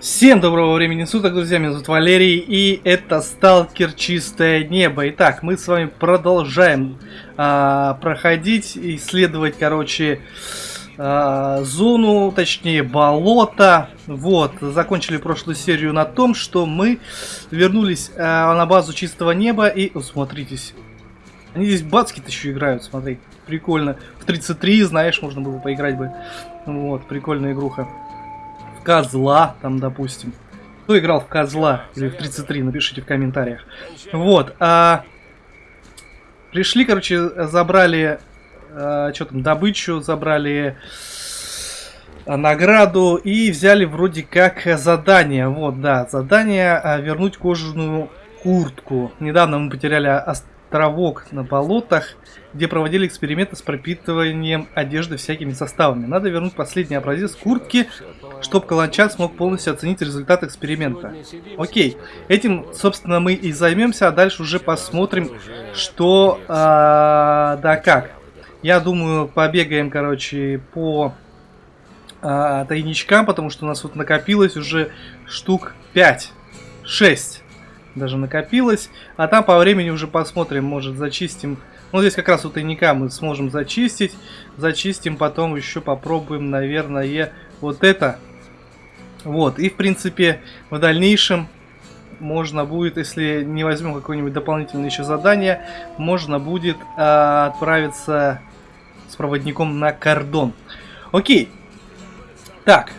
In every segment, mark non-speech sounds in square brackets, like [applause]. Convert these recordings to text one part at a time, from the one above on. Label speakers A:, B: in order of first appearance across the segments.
A: Всем доброго времени суток, друзья, меня зовут Валерий, и это Сталкер Чистое Небо. Итак, мы с вами продолжаем а, проходить, исследовать, короче, а, зону, точнее, болото. Вот, закончили прошлую серию на том, что мы вернулись а, на базу Чистого Неба, и, о, смотритесь, они здесь бацки-то еще играют, смотри, прикольно. В 33, знаешь, можно было поиграть бы. Вот, прикольная игруха козла, там, допустим. Кто играл в козла или в 33, напишите в комментариях. Вот. А, пришли, короче, забрали а, что там, добычу, забрали а, награду и взяли вроде как задание. Вот, да, задание а, вернуть кожаную куртку. Недавно мы потеряли островок на болотах, где проводили эксперименты с пропитыванием одежды всякими составами. Надо вернуть последний образец куртки, чтобы Каланчак смог полностью оценить результат эксперимента. Окей, этим, собственно, мы и займемся, а дальше уже посмотрим, что, э, да как. Я думаю, побегаем, короче, по э, тайничкам, потому что у нас вот накопилось уже штук 5, 6 даже накопилось. А там по времени уже посмотрим, может зачистим. Ну, здесь как раз у тайника мы сможем зачистить. Зачистим, потом еще попробуем, наверное, вот это. Вот, и в принципе в дальнейшем можно будет, если не возьмем какое-нибудь дополнительное еще задание, можно будет э, отправиться с проводником на кордон. Окей. Так.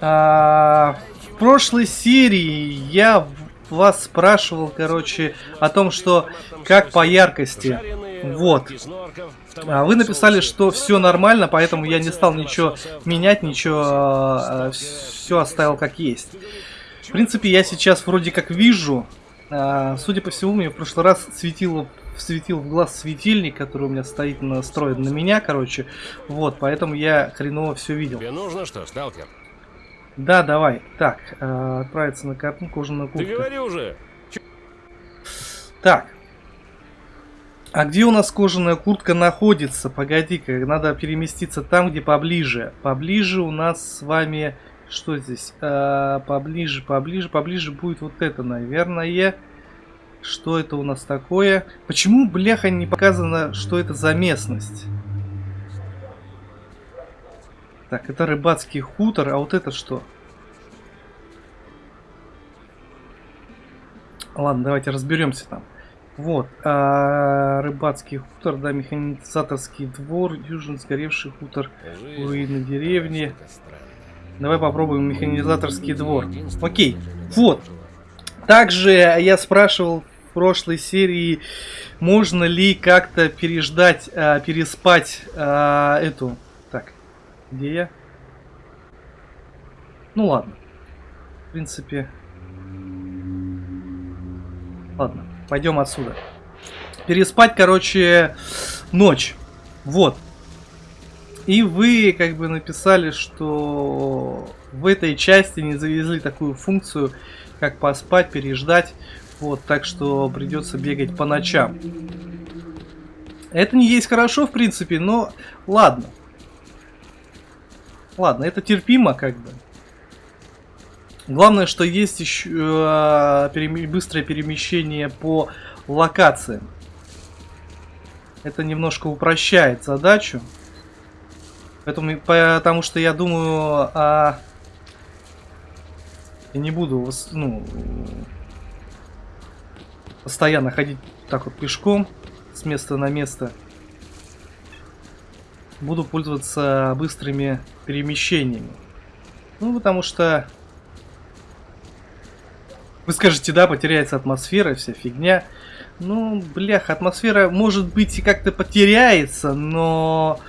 A: Э, в прошлой серии я вас спрашивал, короче, о том, что как по яркости. Вот. А вы написали, что все нормально, поэтому я не стал ничего менять, ничего, а, все оставил как есть. В принципе, я сейчас вроде как вижу, а, судя по всему, мне в прошлый раз светило светил в глаз светильник, который у меня стоит настроен на меня, короче. Вот, поэтому я хреново все видел. Тебе нужно что, сталкер? Да, давай. Так, э, отправиться на карту кожаную куртку. Ты говори уже. Так. А где у нас кожаная куртка находится? Погоди-ка, надо переместиться там, где поближе. Поближе у нас с вами... Что здесь? Э, поближе, поближе, поближе будет вот это, наверное. Что это у нас такое? Почему, бляха, не показано, что это за местность? Так, это рыбацкий хутор, а вот это что? Ладно, давайте разберемся там. Вот, а, рыбацкий хутор, да, механизаторский двор, южный сгоревший хутор, руины деревни. Давай попробуем механизаторский двор. Окей, вот. Также я спрашивал в прошлой серии, можно ли как-то переждать, а, переспать а, эту где я? Ну ладно. В принципе... Ладно, пойдем отсюда. Переспать, короче, ночь. Вот. И вы как бы написали, что в этой части не завезли такую функцию, как поспать, переждать. Вот, так что придется бегать по ночам. Это не есть хорошо, в принципе, но ладно. Ладно, это терпимо как бы. Главное, что есть еще э, быстрое перемещение по локациям. Это немножко упрощает задачу. Поэтому, потому что я думаю, а, я не буду ну, постоянно ходить так вот пешком с места на место буду пользоваться быстрыми перемещениями. Ну, потому что... Вы скажете, да, потеряется атмосфера, вся фигня. Ну, блях, атмосфера, может быть, и как-то потеряется, но...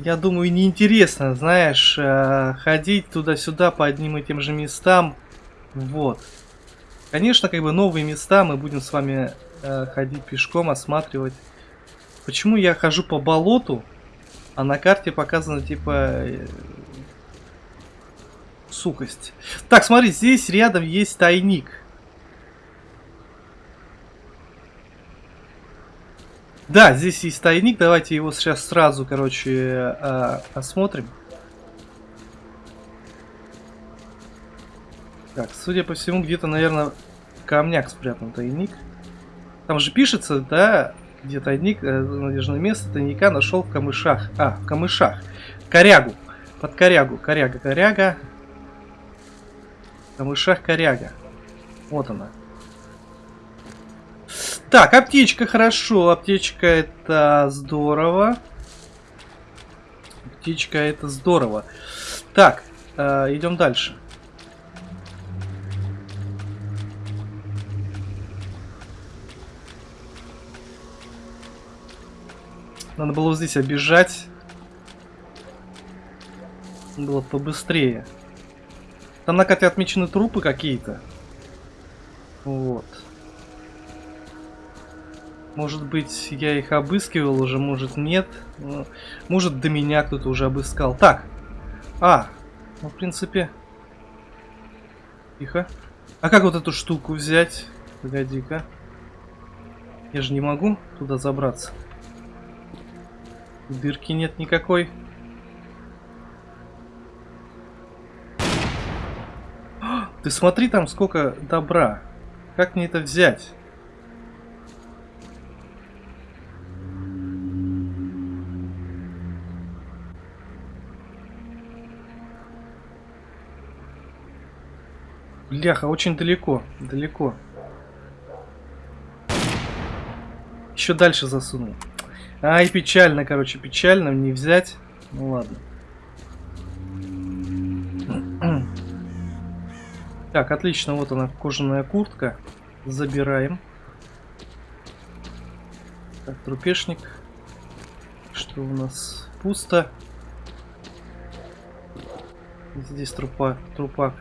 A: Я думаю, неинтересно, знаешь, э, ходить туда-сюда по одним и тем же местам. Вот. Конечно, как бы новые места мы будем с вами э, ходить пешком, осматривать. Почему я хожу по болоту, а на карте показано типа э, сукость. Так, смотри, здесь рядом есть тайник. Да, здесь есть тайник. Давайте его сейчас сразу, короче, э, осмотрим. Так, судя по всему, где-то, наверное, в камнях спрятан тайник. Там же пишется, да, где тайник, э, надежное место тайника нашел в камышах. А, в камышах. Корягу. Под корягу. Коряга, коряга. В камышах коряга. Вот она. Так, аптечка, хорошо. Аптечка это здорово. Аптечка это здорово. Так, э, идем дальше. Надо было здесь обижать. Было побыстрее. Там на карте отмечены трупы какие-то. Вот. Может быть, я их обыскивал уже, может нет. Ну, может, до меня кто-то уже обыскал. Так. А, ну, в принципе... Тихо. А как вот эту штуку взять? Погоди-ка. Я же не могу туда забраться. Дырки нет никакой. Ты смотри там сколько добра. Как мне это взять? Бляха, очень далеко, далеко. Еще дальше засунул. Ай, печально, короче, печально не взять. Ну ладно. Так, отлично, вот она, кожаная куртка. Забираем. Так, трупешник. Что у нас? Пусто. Здесь трупа, трупак.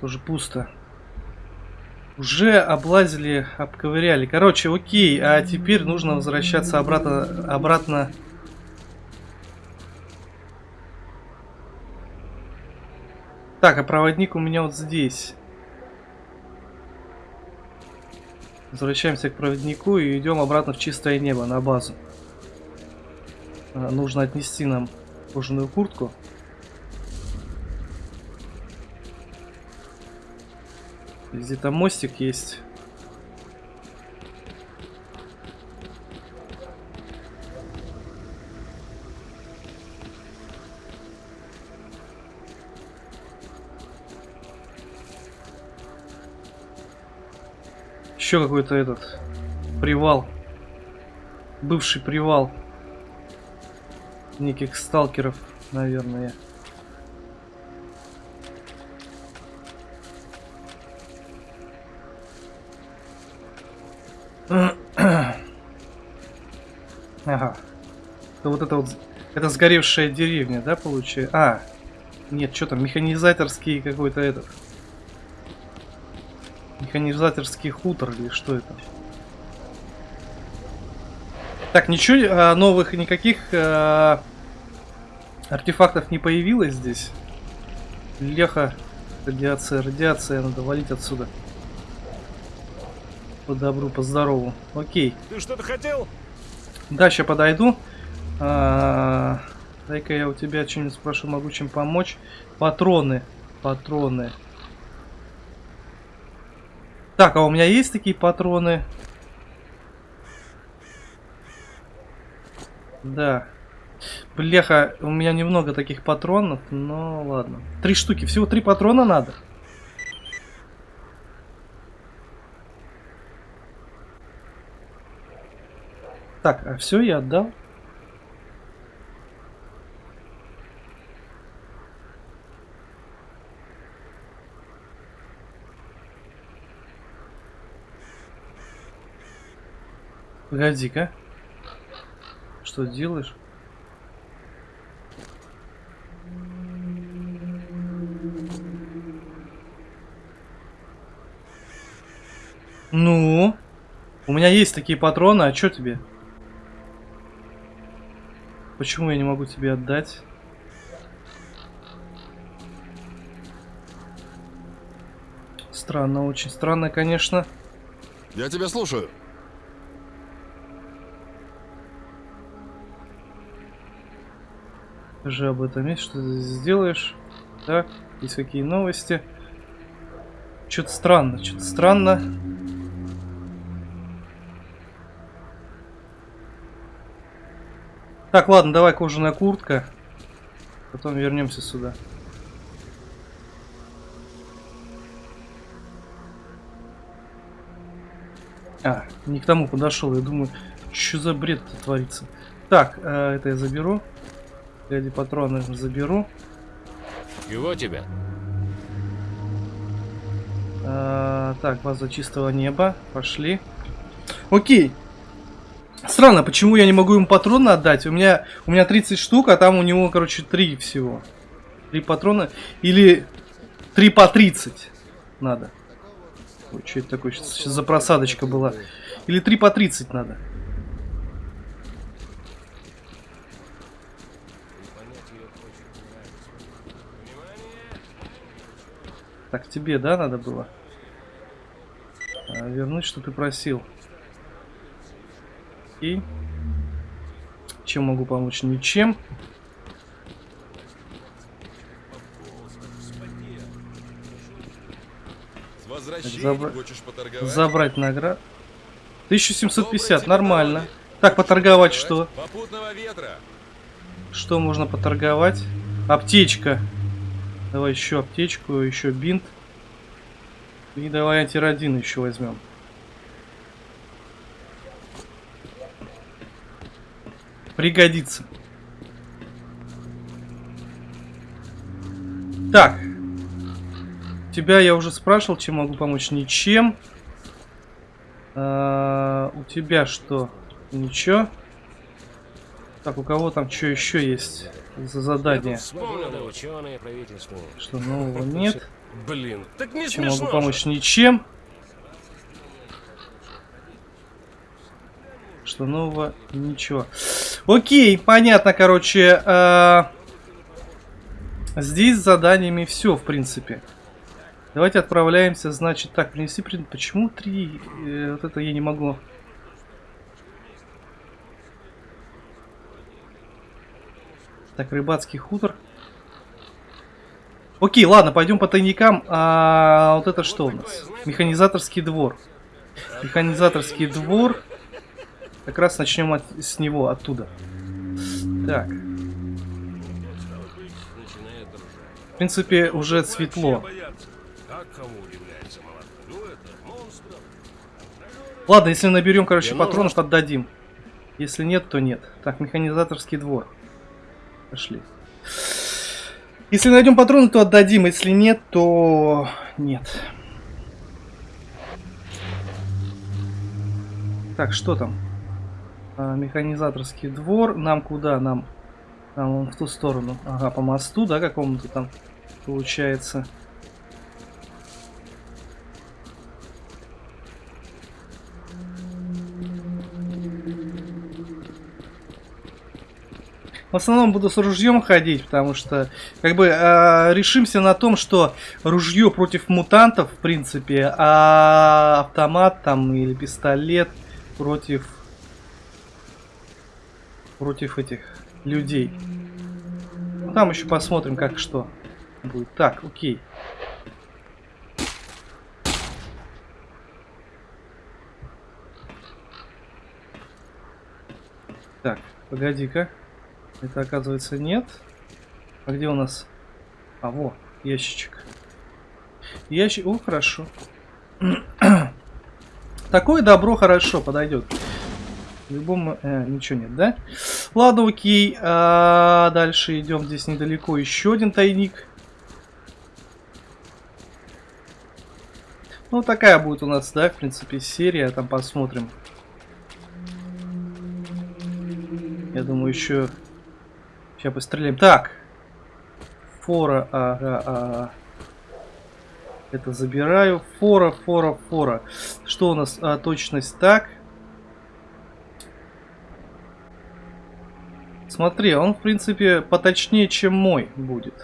A: Тоже пусто. Уже облазили, обковыряли. Короче, окей, а теперь нужно возвращаться обратно, обратно. Так, а проводник у меня вот здесь. Возвращаемся к проводнику и идем обратно в чистое небо, на базу. А, нужно отнести нам кожаную куртку. Где-то мостик есть. Еще какой-то этот привал. Бывший привал неких сталкеров, наверное. Вот это вот... Это сгоревшая деревня, да, получается? А, нет, что там, механизаторский какой-то этот. Механизаторский хутор или что это? Так, ничего а, новых никаких а, артефактов не появилось здесь. Леха, радиация, радиация, надо валить отсюда. По добру, по здорову. Окей.
B: Ты что-то хотел?
A: Да, сейчас подойду. А, Дай-ка я у тебя что-нибудь спрошу, могу чем помочь. Патроны. Патроны. Так, а у меня есть такие патроны? Да. Бляха, у меня немного таких патронов, но ладно. Три штуки, всего три патрона надо. Так, а все я отдал? Погоди-ка. Что делаешь? Ну? У меня есть такие патроны, а что тебе? Почему я не могу тебе отдать? Странно, очень странно, конечно.
B: Я тебя слушаю.
A: Скажи об этом есть, что ты сделаешь. Так, есть какие новости? Что-то странно, что-то странно. Так, ладно, давай кожаная куртка. Потом вернемся сюда. А, не к тому подошел. Я думаю, что за бред творится. Так, э, это я заберу. Гляди, патроны заберу.
C: Чего тебе?
A: А, так, база чистого неба. Пошли. Окей. Странно, почему я не могу ему патроны отдать? У меня, у меня 30 штук, а там у него, короче, 3 всего. 3 патрона. Или 3 по 30 надо. Ой, что это такое? Сейчас, сейчас за просадочка была. Или 3 по 30 надо. Так, тебе, да, надо было? А, вернуть, что ты просил. И чем могу помочь? Ничем.
B: Забра...
A: Забрать наград. 1750, нормально. Так, поторговать что? Что можно поторговать? Аптечка. Давай еще аптечку, еще бинт. И давай антирадин еще возьмем. Пригодится. Так. Тебя я уже спрашивал, чем могу помочь. Ничем. А, у тебя что? Ничего. Так, у кого там что еще есть за задание?
C: Ученые.
A: Что нового нет?
C: Блин, так не
A: Чем могу
C: же.
A: помочь? Ничем. Что нового? Ничего. Окей, понятно, короче. а, Здесь с заданиями все, в принципе. Давайте отправляемся, значит, так, принеси. Почему три? Э, вот это я не могу. Так, рыбацкий хутор. Окей, ладно, пойдем по тайникам. А вот это что у нас? Механизаторский двор. Механизаторский двор. Как раз начнем от- с него, оттуда. Так. В принципе, уже светло. Ладно, если наберем, короче, патронов, отдадим. Если нет, то нет. Так, механизаторский двор. Пошли. Если найдем патроны, то отдадим. Если нет, то нет. Так, что там? А, механизаторский двор. Нам куда? Нам, нам в ту сторону. Ага, по мосту, да, какому-то там получается. В основном буду с ружьем ходить, потому что как бы э, решимся на том, что ружье против мутантов, в принципе, а автомат там или пистолет против против этих людей. Ну, там еще посмотрим, как что будет. Так, окей. Так, погоди-ка. Это оказывается нет. А где у нас? А, во, ящичек. Ящик. О, хорошо. [clears throat] Такое добро хорошо подойдет. Любому... э, ничего нет, да? Ладно, окей. А, дальше идем. Здесь недалеко еще один тайник. Ну, такая будет у нас, да, в принципе, серия. Там посмотрим. Я думаю, еще... Сейчас постреляем. Так. Фора, ага, ага. Это забираю. Фора, фора, фора. Что у нас? А, точность так. Смотри, он, в принципе, поточнее, чем мой будет.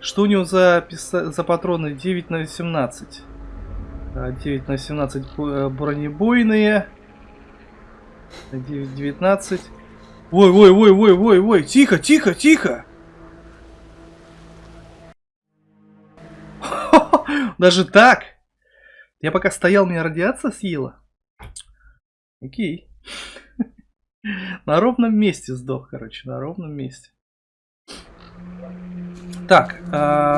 A: Что у него за, за патроны? 9 на 18. А, 9 на 17 бо- э, бронебойные. 9, 19. Ой, ой, ой, ой, ой, ой, тихо, тихо, тихо. [laughs] Даже так? Я пока стоял, меня радиация съела? Окей. [laughs] На ровном месте сдох, короче, на ровном месте. Так, а,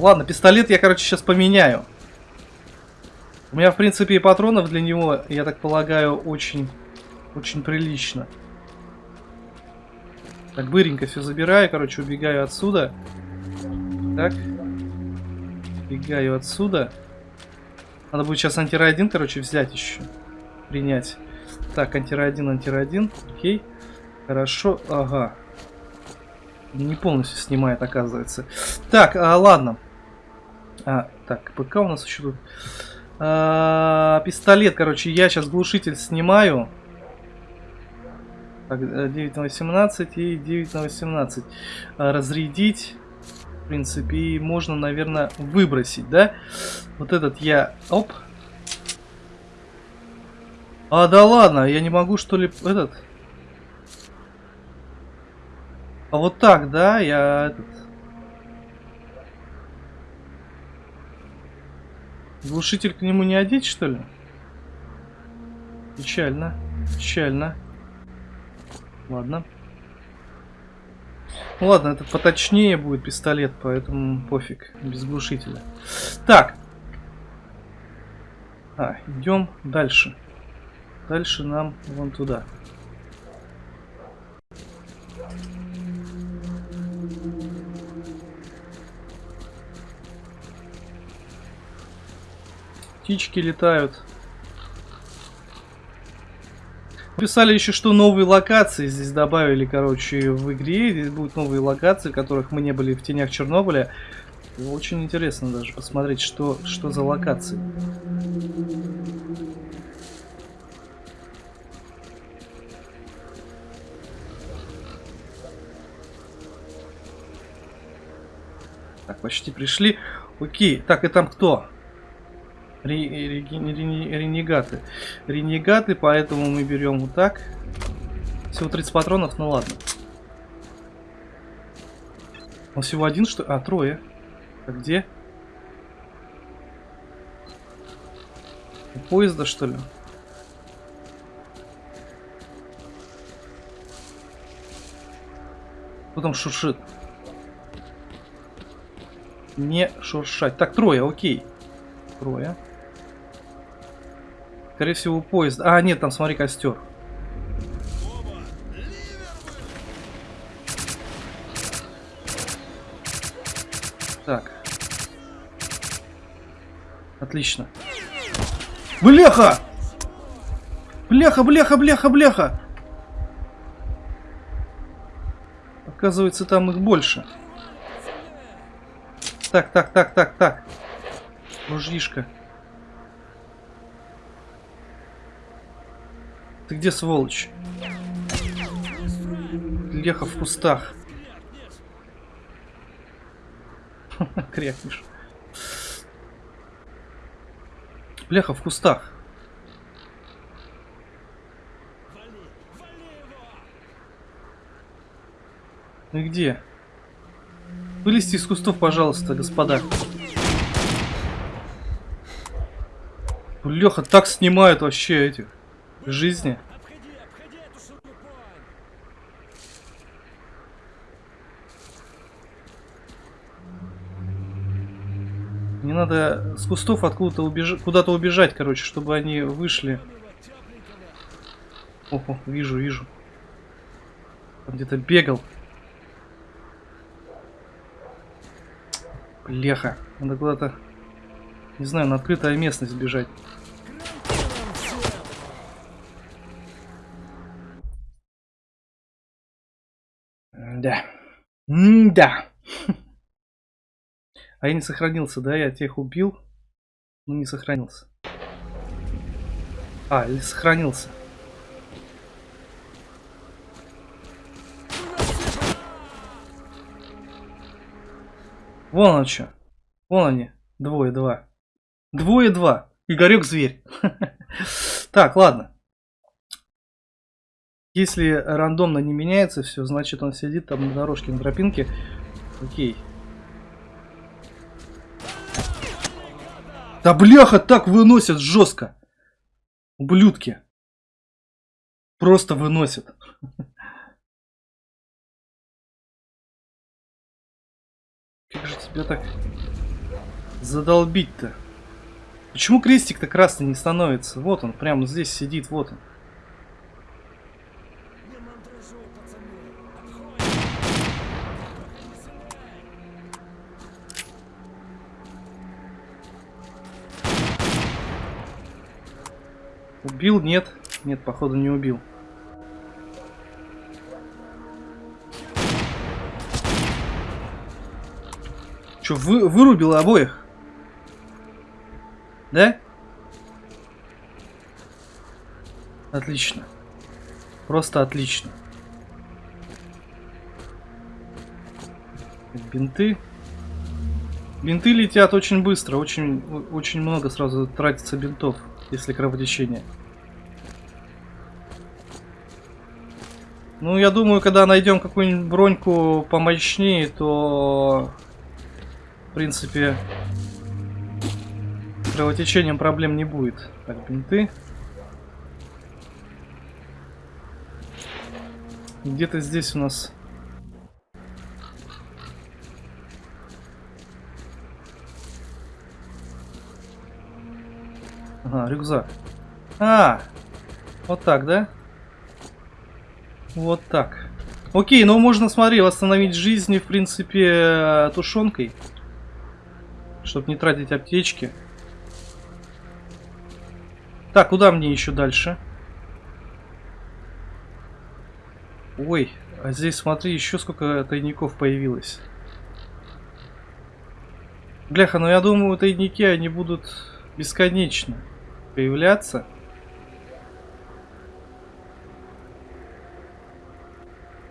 A: ладно, пистолет я, короче, сейчас поменяю. У меня, в принципе, и патронов для него, я так полагаю, очень, очень прилично. Так, быренько все забираю, короче, убегаю отсюда. Так. Убегаю отсюда. Надо будет сейчас антирайдин, короче, взять еще. Принять. Так, антирайдин, антирайдин. Окей. Хорошо, ага. Не полностью снимает, оказывается. Так, а, ладно. А, так, ПК у нас еще тут. А, пистолет, короче, я сейчас глушитель снимаю. Так, 9 на 18 и 9 на 18. А, разрядить. В принципе, и можно, наверное, выбросить, да? Вот этот я... Оп. А, да ладно, я не могу, что ли, этот... А вот так, да, я этот... Глушитель к нему не одеть, что ли? Печально, печально. Ладно. Ладно, это поточнее будет пистолет, поэтому пофиг, без глушителя. Так. А, идем дальше. Дальше нам вон туда. Птички летают. Писали еще, что новые локации здесь добавили, короче, в игре. Здесь будут новые локации, в которых мы не были в тенях Чернобыля. Очень интересно даже посмотреть, что, что за локации. Так, почти пришли. Окей, так и там кто? Ренегаты. Ренегаты, поэтому мы берем вот так. Всего 30 патронов, ну ладно. Он всего один, что А, трое. А где? У поезда, что ли? Кто там шуршит? Не шуршать. Так, трое, окей. Трое. Скорее всего, поезд. А, нет, там, смотри, костер. Так. Отлично. Бляха! Бляха, бляха, бляха, бляха! Оказывается, там их больше. Так, так, так, так, так. Ружьишка. Ты где, сволочь? Леха в кустах. [laughs] Крякнешь. Бляха в кустах. Ну где? Вылезти из кустов, пожалуйста, господа. Леха так снимают вообще этих жизни. Не надо с кустов откуда-то убежать, куда-то убежать, короче, чтобы они вышли. Ого, вижу, вижу. где-то бегал. Леха. Надо куда-то, не знаю, на открытая местность бежать. Да. Да. [laughs] А я не сохранился, да? Я тех убил, но не сохранился. А, или сохранился. Вон он что. Вон они. Двое, два. Двое, два. Игорек зверь. [laughs] Так, ладно. Если рандомно не меняется все, значит он сидит там на дорожке, на тропинке. Окей. Да бляха, так выносят жестко. Ублюдки. Просто выносят. [laughs] Как же тебя так задолбить-то? Почему крестик-то красный не становится? Вот он, прямо здесь сидит, вот он. Убил? Нет. Нет, походу не убил. Че, вы, вырубил обоих? Да? Отлично. Просто отлично. Бинты. Бинты летят очень быстро, очень, очень много сразу тратится бинтов, если кровотечение. Ну, я думаю, когда найдем какую-нибудь броньку помощнее, то, в принципе, кровотечением проблем не будет. Так, бинты. Где-то здесь у нас... Ага, рюкзак. А, вот так, да? Вот так. Окей, ну можно, смотри, восстановить жизни, в принципе, тушенкой. Чтобы не тратить аптечки. Так, куда мне еще дальше? Ой, а здесь, смотри, еще сколько тайников появилось. Бляха, ну я думаю, тайники, они будут бесконечно появляться.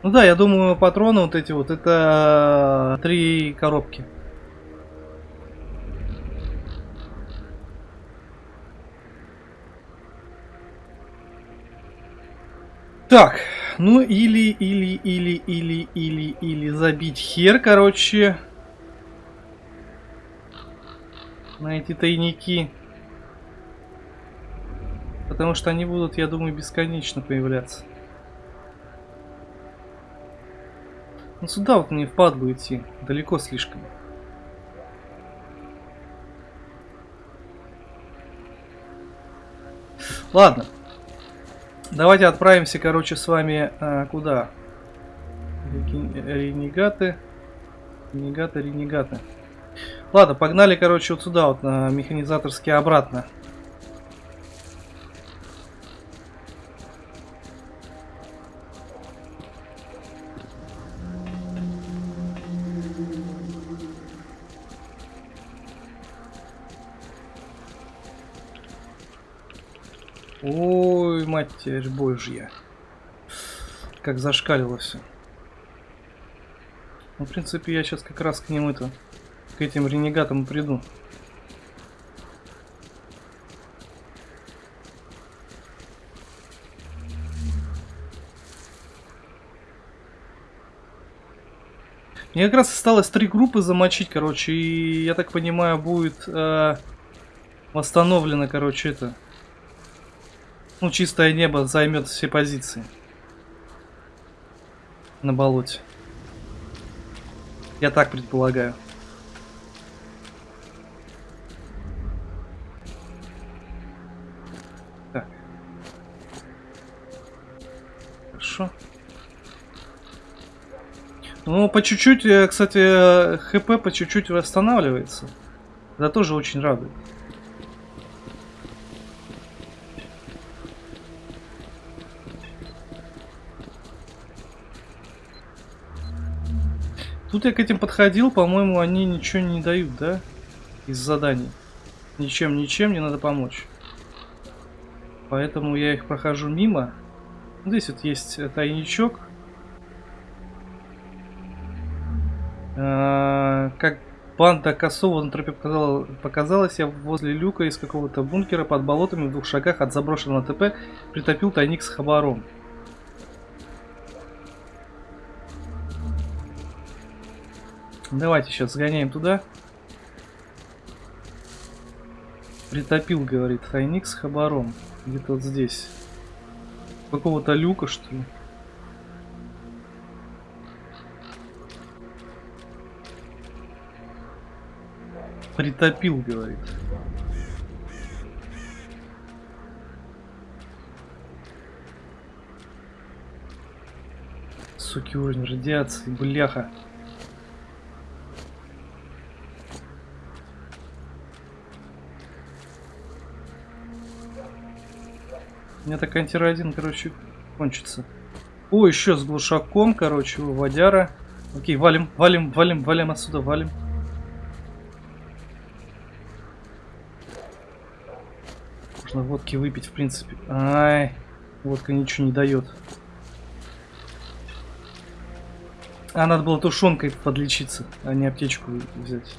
A: Ну да, я думаю, патроны вот эти вот, это три коробки. Так, ну или, или, или, или, или, или забить хер, короче. На эти тайники. Потому что они будут, я думаю, бесконечно появляться. Ну сюда вот мне впадло идти. Далеко слишком. Ладно. Давайте отправимся, короче, с вами а, куда? Ренегаты. Ренегаты, ренегаты. Ладно, погнали, короче, вот сюда, вот на механизаторский обратно. Матерь божья. Как зашкалило все. Ну, в принципе, я сейчас как раз к ним это, к этим ренегатам приду. Мне как раз осталось три группы замочить, короче, и я так понимаю, будет э, восстановлено, короче, это ну, чистое небо займет все позиции. На болоте. Я так предполагаю. Так. Хорошо. Ну, по чуть-чуть, э, кстати, э, ХП по чуть-чуть восстанавливается. Это тоже очень радует. Тут я к этим подходил, по-моему, они ничего не дают, да? Из заданий. Ничем, ничем не надо помочь. Поэтому я их прохожу мимо. Здесь вот есть тайничок. А, как банда косого на тропе показала, показалось, я возле люка из какого-то бункера под болотами в двух шагах от заброшенного ТП притопил тайник с хабаром. Давайте сейчас сгоняем туда. Притопил, говорит, тайник с хабаром. Где-то вот здесь. Какого-то люка, что ли? Притопил, говорит. Суки, уровень радиации, бляха. Меня так антирадин, короче, кончится. О, еще с глушаком, короче, водяра. Окей, валим, валим, валим, валим отсюда, валим. Можно водки выпить, в принципе. Ай, водка ничего не дает. А, надо было тушенкой подлечиться, а не аптечку взять.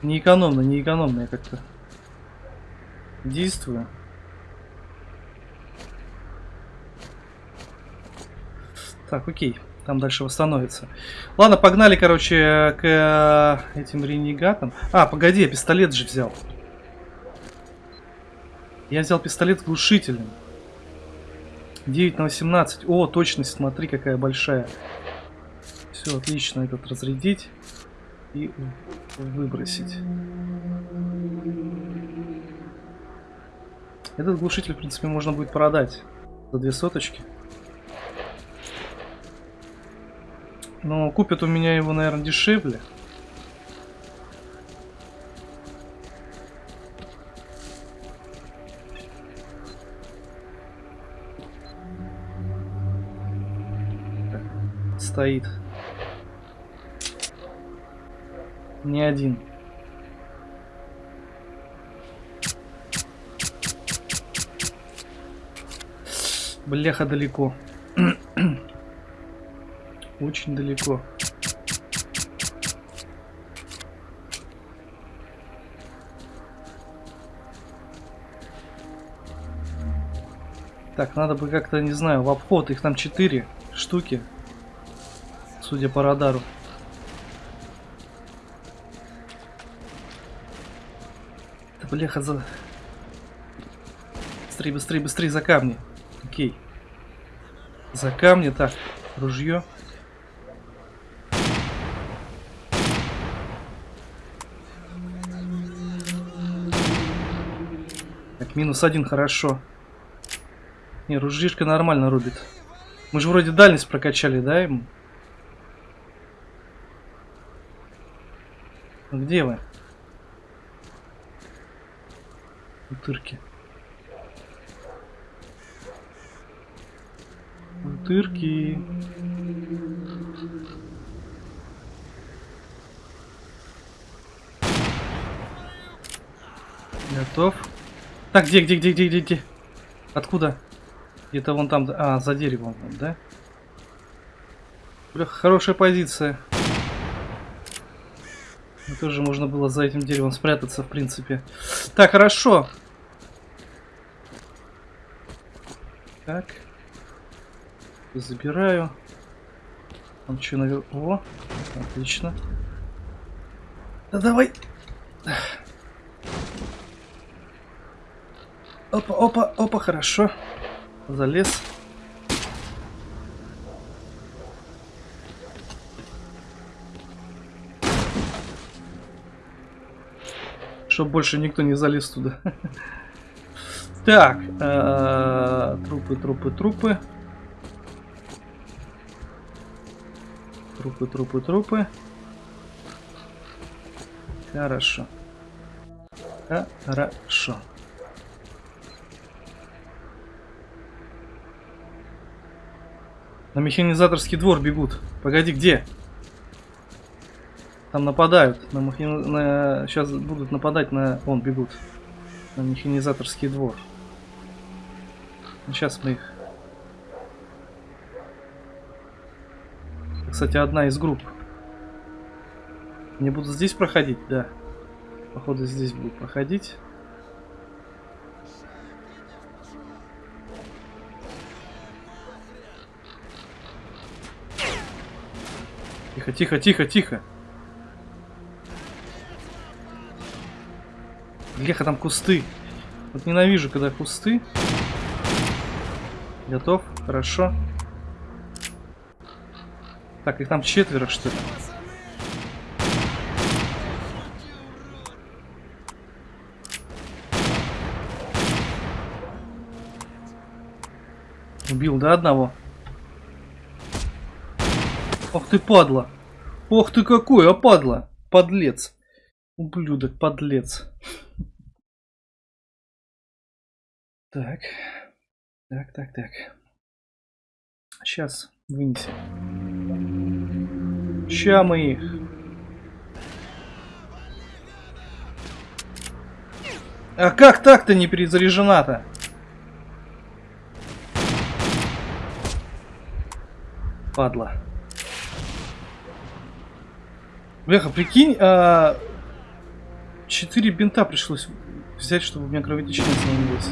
A: Не экономно, не экономно я как-то действую. Так, окей. Там дальше восстановится. Ладно, погнали, короче, к э, этим ренегатам. А, погоди, я пистолет же взял. Я взял пистолет с глушителем. 9 на 18. О, точность, смотри, какая большая. Все, отлично, этот разрядить и выбросить. Этот глушитель, в принципе, можно будет продать за две соточки. Но купят у меня его, наверное, дешевле. стоит. Не один. Бляха далеко. [clears throat] Очень далеко. Так, надо бы как-то, не знаю, в обход. Их там 4 штуки, судя по радару. Да бляха за... Быстрее, быстрее, быстрее за камни. Окей. За камни, так, ружье. Минус один, хорошо. Не, ружишка нормально рубит. Мы же вроде дальность прокачали, да, ему? Где вы? Утырки. Утырки. Готов. Так, где, где, где, где, где, где? Откуда? Где-то вон там, а, за деревом, да? Бля, хорошая позиция. Ну, тоже можно было за этим деревом спрятаться, в принципе. Так, хорошо. Так. Забираю. Там что. О, отлично. Да давай. Опа, опа, опа, хорошо. Залез. Чтоб больше никто не залез туда. [laughs] Так, э, трупы, трупы, трупы. Трупы, трупы, трупы. Хорошо. Хорошо. На механизаторский двор бегут. Погоди, где? Там нападают. На механи... на... Сейчас будут нападать на... Вон, бегут. На механизаторский двор. Сейчас мы их... Кстати, одна из групп. Они будут здесь проходить? Да. Походу здесь будут проходить. Тихо, тихо, тихо, тихо. Бляха, там кусты. Вот ненавижу, когда кусты. Готов? Хорошо. Так, их там четверо, что ли? Убил, да, одного? Ох ты, падла! Ох ты какой, а падла! Подлец! Ублюдок, подлец. Так. Так, так, так. Сейчас вынесем. Ща мы их. А как так-то не перезаряжена-то? Падла. Бляха, прикинь, а... Четыре бинта пришлось взять, чтобы у меня кровотечение остановилось.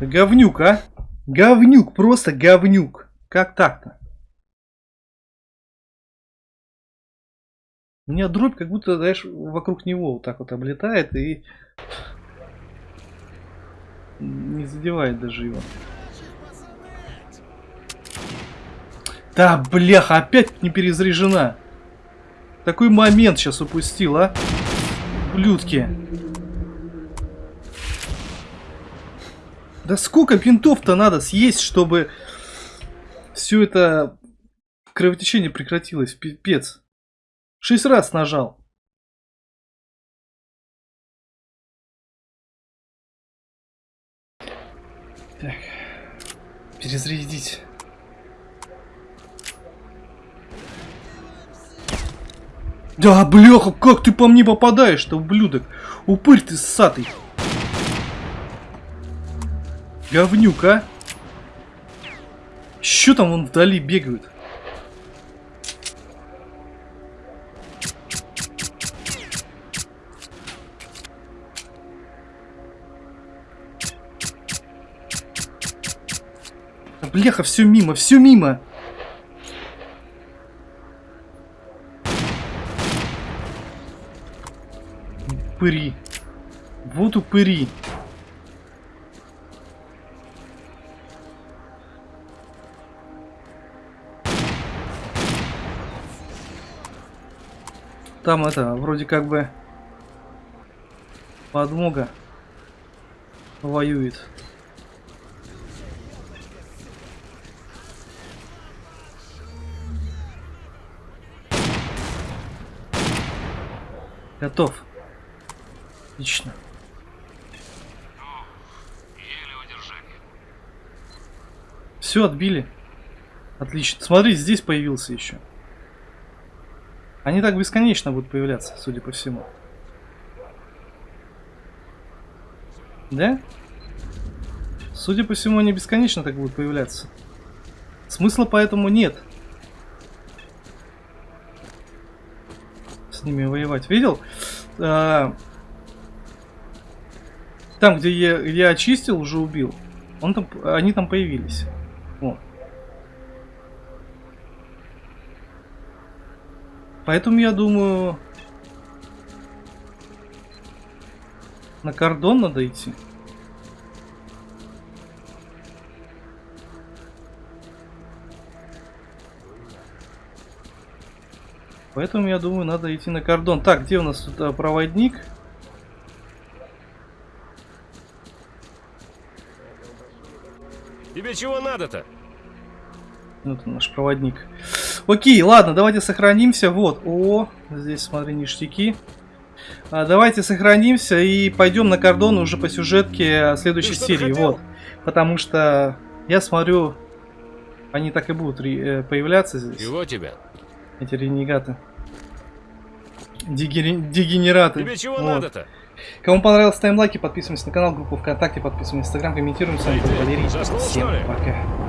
A: Говнюк, а? Говнюк, просто говнюк. Как так-то? У меня дробь как будто, знаешь, вокруг него вот так вот облетает и не задевает даже его. Да, бляха, опять не перезаряжена. Такой момент сейчас упустил, а? Блюдки. Да сколько бинтов-то надо съесть, чтобы все это кровотечение прекратилось? Пипец. Шесть раз нажал. Перезарядить. Да, бляха, как ты по мне попадаешь-то, ублюдок? Упырь ты ссатый. Говнюк, а? Что там вон вдали бегают? Бляха, все мимо, все мимо. Упыри. Вот упыри. Там это, вроде как бы подмога воюет. Готов. Отлично. Все, отбили. Отлично. Смотри, здесь появился еще. Они так бесконечно будут появляться, судя по всему. Да? Судя по всему, они бесконечно так будут появляться. Смысла поэтому нет. Ними воевать. Видел? А, там, где я, я очистил, уже убил. Он там, они там появились. Вот. Поэтому я думаю... На кордон надо идти. Поэтому я думаю, надо идти на кордон. Так, где у нас тут а, проводник?
C: Тебе чего надо-то?
A: Вот он, наш проводник. Окей, ладно, давайте сохранимся. Вот, о, здесь, смотри, ништяки. А, давайте сохранимся и пойдем на кордон уже по сюжетке следующей серии. Вот, потому что я смотрю, они так и будут э, появляться здесь.
C: Чего тебя?
A: Эти ренегаты. Дегери... Дегенераты.
C: Тебе чего
A: вот.
C: надо-то?
A: Кому понравилось, ставим лайки, подписываемся на канал, группу ВКонтакте, подписываемся на Инстаграм, комментируем. С вами был Валерий.
C: Заснул,
A: Всем пока.